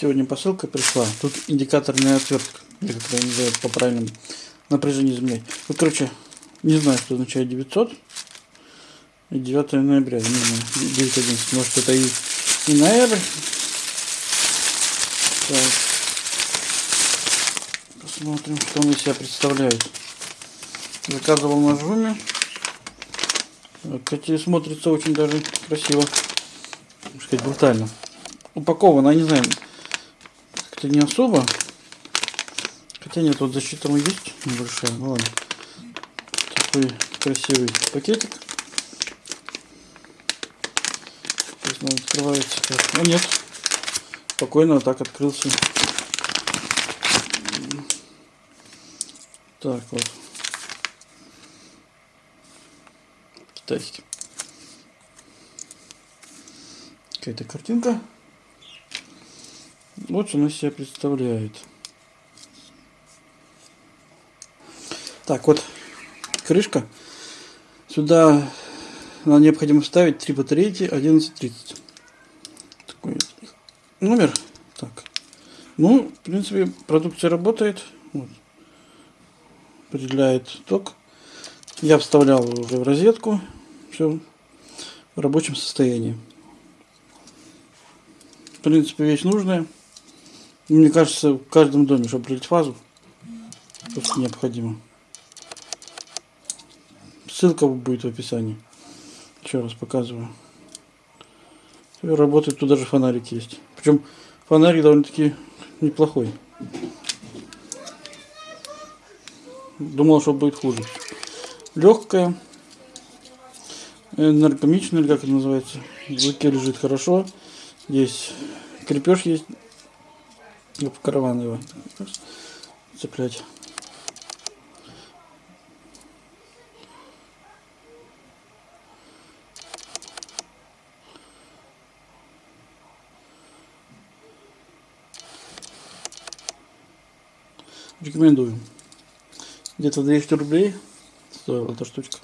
Сегодня посылка пришла. Тут индикаторная отвертка, это называют по правильному напряжению земли. Вот, короче, не знаю, что означает 900. И 9 ноября, не знаю, 9.11. Может, это и, и ноябрь. Так. Посмотрим, что он из себя представляет. Заказывал на жуме. Кстати, смотрится очень даже красиво. Можно сказать, брутально. Упаковано, не знаю, как-то не особо. Хотя нет, вот защита есть небольшая. Ну. Такой красивый пакетик. Сейчас он открывается как. А нет. Спокойно так открылся. Так вот. Китайский. Какая-то картинка. Вот что она себя представляет. Так, вот крышка. Сюда нам необходимо вставить три батарейки 1130. Такой номер. Так. Ну, в принципе, продукция работает. Вот. Определяет ток. Я вставлял уже в розетку. Все в рабочем состоянии. В принципе, вещь нужная. Мне кажется, в каждом доме, чтобы определить фазу, просто необходимо. Ссылка будет в описании. Еще раз показываю. Работает, тут даже фонарик есть. Причем фонарик довольно-таки неплохой. Думал, что будет хуже. Легкая, энергомичная, или как это называется. В руке лежит хорошо. Здесь крепеж есть в караван его цеплять. Рекомендую. Где-то 200 рублей стоила эта штучка.